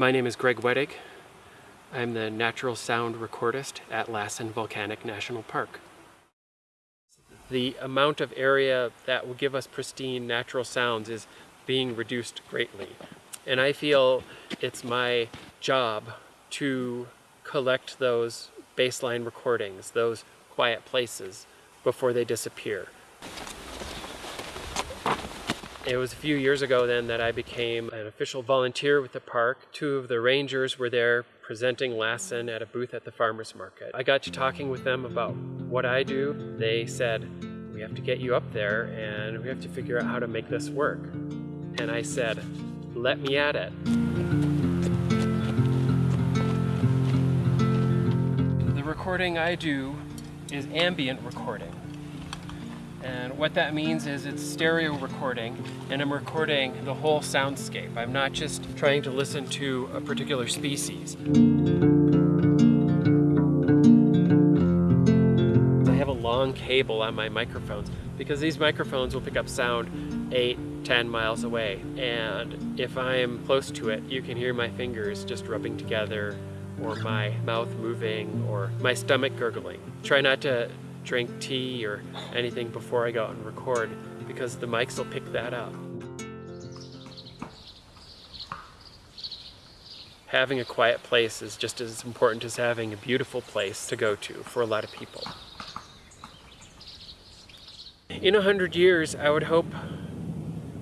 My name is Greg Wedig. I'm the natural sound recordist at Lassen Volcanic National Park. The amount of area that will give us pristine natural sounds is being reduced greatly. And I feel it's my job to collect those baseline recordings, those quiet places, before they disappear. It was a few years ago then that I became an official volunteer with the park. Two of the rangers were there presenting Lassen at a booth at the farmer's market. I got to talking with them about what I do. They said, we have to get you up there and we have to figure out how to make this work. And I said, let me at it. The recording I do is ambient recording. And what that means is it's stereo recording and I'm recording the whole soundscape. I'm not just trying to listen to a particular species. I have a long cable on my microphones because these microphones will pick up sound 8, 10 miles away. And if I'm close to it, you can hear my fingers just rubbing together or my mouth moving or my stomach gurgling. Try not to drink tea or anything before I go out and record because the mics will pick that up. Having a quiet place is just as important as having a beautiful place to go to for a lot of people. In a hundred years, I would hope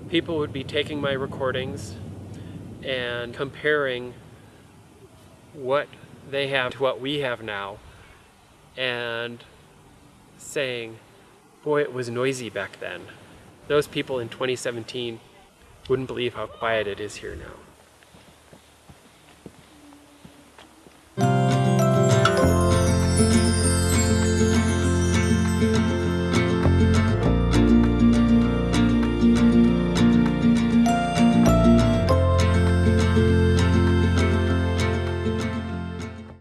people would be taking my recordings and comparing what they have to what we have now and saying, boy, it was noisy back then. Those people in 2017 wouldn't believe how quiet it is here now.